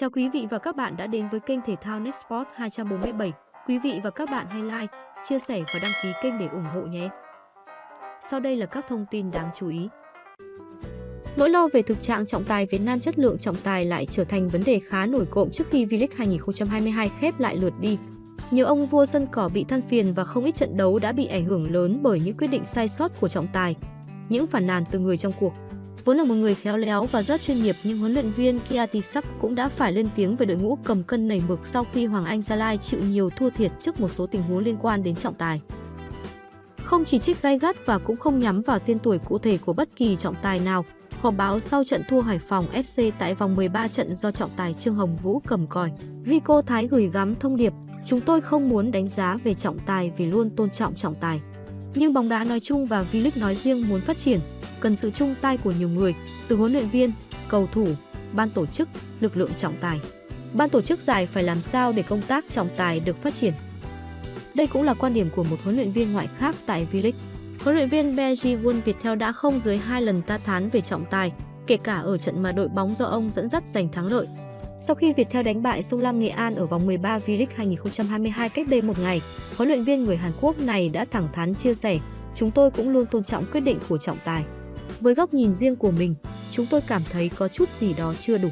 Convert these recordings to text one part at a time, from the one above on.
Chào quý vị và các bạn đã đến với kênh thể thao NetSport 247. Quý vị và các bạn hãy like, chia sẻ và đăng ký kênh để ủng hộ nhé. Sau đây là các thông tin đáng chú ý. Nỗi lo về thực trạng trọng tài Việt Nam chất lượng trọng tài lại trở thành vấn đề khá nổi cộm trước khi V-League 2022 khép lại lượt đi. Nhiều ông vua sân cỏ bị than phiền và không ít trận đấu đã bị ảnh hưởng lớn bởi những quyết định sai sót của trọng tài. Những phản nàn từ người trong cuộc Vốn là một người khéo léo và rất chuyên nghiệp nhưng huấn luyện viên Kiatisak cũng đã phải lên tiếng về đội ngũ cầm cân nảy mực sau khi Hoàng Anh Gia Lai chịu nhiều thua thiệt trước một số tình huống liên quan đến trọng tài. Không chỉ trích gay gắt và cũng không nhắm vào tên tuổi cụ thể của bất kỳ trọng tài nào, họp báo sau trận thua Hải Phòng FC tại vòng 13 trận do trọng tài Trương Hồng Vũ cầm còi. Rico Thái gửi gắm thông điệp, chúng tôi không muốn đánh giá về trọng tài vì luôn tôn trọng trọng tài. Nhưng bóng đá nói chung và V-League nói riêng muốn phát triển, cần sự chung tay của nhiều người, từ huấn luyện viên, cầu thủ, ban tổ chức, lực lượng trọng tài. Ban tổ chức giải phải làm sao để công tác trọng tài được phát triển. Đây cũng là quan điểm của một huấn luyện viên ngoại khác tại V-League. Huấn luyện viên Beji Won Viettel đã không dưới hai lần ta thán về trọng tài, kể cả ở trận mà đội bóng do ông dẫn dắt giành thắng lợi. Sau khi Viettel đánh bại Sông Lam Nghệ An ở vòng 13 V-League 2022 cách đây một ngày, huấn luyện viên người Hàn Quốc này đã thẳng thắn chia sẻ, chúng tôi cũng luôn tôn trọng quyết định của trọng tài. Với góc nhìn riêng của mình, chúng tôi cảm thấy có chút gì đó chưa đủ.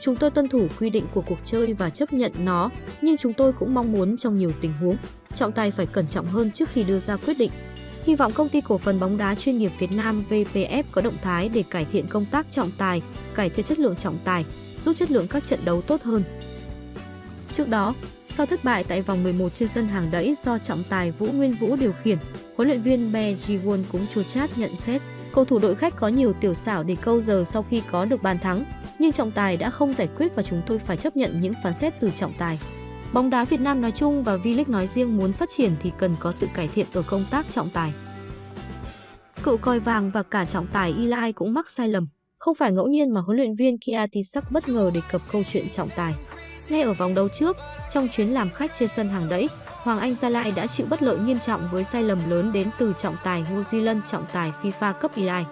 Chúng tôi tuân thủ quy định của cuộc chơi và chấp nhận nó, nhưng chúng tôi cũng mong muốn trong nhiều tình huống, trọng tài phải cẩn trọng hơn trước khi đưa ra quyết định. Hy vọng công ty cổ phần bóng đá chuyên nghiệp Việt Nam VPF có động thái để cải thiện công tác trọng tài, cải thiện chất lượng trọng tài, giúp chất lượng các trận đấu tốt hơn. Trước đó, sau thất bại tại vòng 11 trên sân hàng đẫy do trọng tài Vũ Nguyên Vũ điều khiển, huấn luyện viên Be Ji-won cũng chua chát nhận xét Cầu thủ đội khách có nhiều tiểu xảo để câu giờ sau khi có được bàn thắng, nhưng trọng tài đã không giải quyết và chúng tôi phải chấp nhận những phán xét từ trọng tài. Bóng đá Việt Nam nói chung và V-League nói riêng muốn phát triển thì cần có sự cải thiện ở công tác trọng tài. Cựu coi vàng và cả trọng tài Eli cũng mắc sai lầm. Không phải ngẫu nhiên mà huấn luyện viên Kiatisak bất ngờ đề cập câu chuyện trọng tài. Ngay ở vòng đấu trước, trong chuyến làm khách trên sân hàng đẫy, Hoàng Anh Gia Lai đã chịu bất lợi nghiêm trọng với sai lầm lớn đến từ trọng tài Ngô Duy Lân trọng tài FIFA cấp Eli.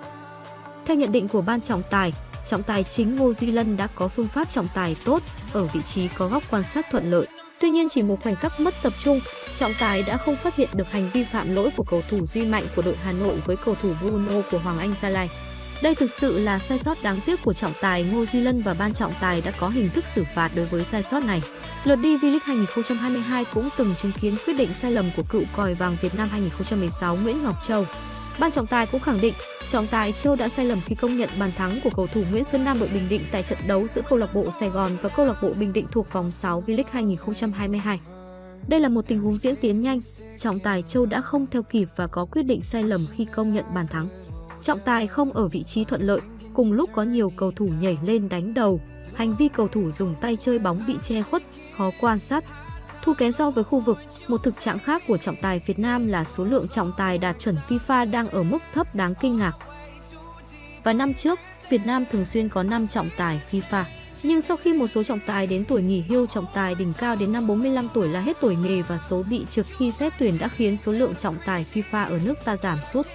Theo nhận định của ban trọng tài, trọng tài chính Ngô Duy Lân đã có phương pháp trọng tài tốt ở vị trí có góc quan sát thuận lợi. Tuy nhiên chỉ một khoảnh khắc mất tập trung, trọng tài đã không phát hiện được hành vi phạm lỗi của cầu thủ Duy Mạnh của đội Hà Nội với cầu thủ Bruno của Hoàng Anh Gia Lai. Đây thực sự là sai sót đáng tiếc của trọng tài Ngô Duy Lân và ban trọng tài đã có hình thức xử phạt đối với sai sót này. Lượt đi V-League 2022 cũng từng chứng kiến quyết định sai lầm của cựu còi vàng Việt Nam 2016 Nguyễn Ngọc Châu. Ban trọng tài cũng khẳng định trọng tài Châu đã sai lầm khi công nhận bàn thắng của cầu thủ Nguyễn Xuân Nam đội Bình Định tại trận đấu giữa câu lạc bộ Sài Gòn và câu lạc bộ Bình Định thuộc vòng 6 V-League 2022. Đây là một tình huống diễn tiến nhanh, trọng tài Châu đã không theo kịp và có quyết định sai lầm khi công nhận bàn thắng. Trọng tài không ở vị trí thuận lợi, cùng lúc có nhiều cầu thủ nhảy lên đánh đầu. Hành vi cầu thủ dùng tay chơi bóng bị che khuất, khó quan sát. Thu kém so với khu vực, một thực trạng khác của trọng tài Việt Nam là số lượng trọng tài đạt chuẩn FIFA đang ở mức thấp đáng kinh ngạc. Và năm trước, Việt Nam thường xuyên có 5 trọng tài FIFA. Nhưng sau khi một số trọng tài đến tuổi nghỉ hưu trọng tài đỉnh cao đến năm 45 tuổi là hết tuổi nghề và số bị trượt khi xét tuyển đã khiến số lượng trọng tài FIFA ở nước ta giảm sút.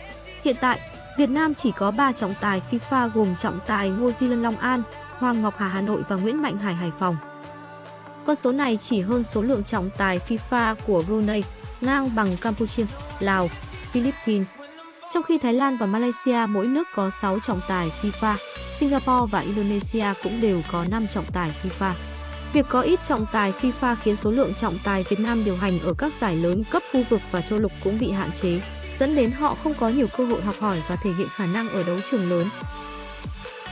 Hiện tại, Việt Nam chỉ có 3 trọng tài FIFA gồm trọng tài Ngô Di Lân Long An, Hoàng Ngọc Hà Hà Nội và Nguyễn Mạnh Hải Hải Phòng. Con số này chỉ hơn số lượng trọng tài FIFA của Brunei, ngang bằng Campuchia, Lào, Philippines. Trong khi Thái Lan và Malaysia mỗi nước có 6 trọng tài FIFA, Singapore và Indonesia cũng đều có 5 trọng tài FIFA. Việc có ít trọng tài FIFA khiến số lượng trọng tài Việt Nam điều hành ở các giải lớn cấp khu vực và châu lục cũng bị hạn chế dẫn đến họ không có nhiều cơ hội học hỏi và thể hiện khả năng ở đấu trường lớn.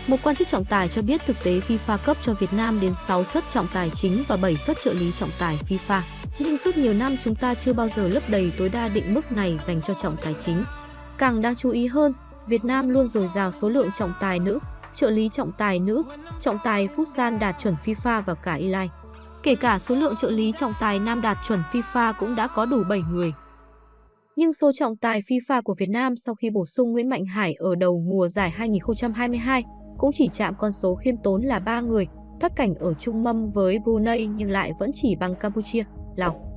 Một quan chức trọng tài cho biết thực tế FIFA cấp cho Việt Nam đến 6 suất trọng tài chính và 7 suất trợ lý trọng tài FIFA. Nhưng suốt nhiều năm chúng ta chưa bao giờ lấp đầy tối đa định mức này dành cho trọng tài chính. Càng đáng chú ý hơn, Việt Nam luôn dồi dào số lượng trọng tài nữ, trợ lý trọng tài nữ, trọng tài Futsal đạt chuẩn FIFA và cả Eli. Kể cả số lượng trợ lý trọng tài nam đạt chuẩn FIFA cũng đã có đủ 7 người. Nhưng số trọng tài FIFA của Việt Nam sau khi bổ sung Nguyễn Mạnh Hải ở đầu mùa giải 2022 cũng chỉ chạm con số khiêm tốn là 3 người, thất cảnh ở trung mâm với Brunei nhưng lại vẫn chỉ bằng Campuchia, Lào.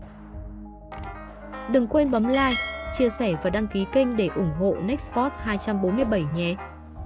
Đừng quên bấm like, chia sẻ và đăng ký kênh để ủng hộ Nextport 247 nhé!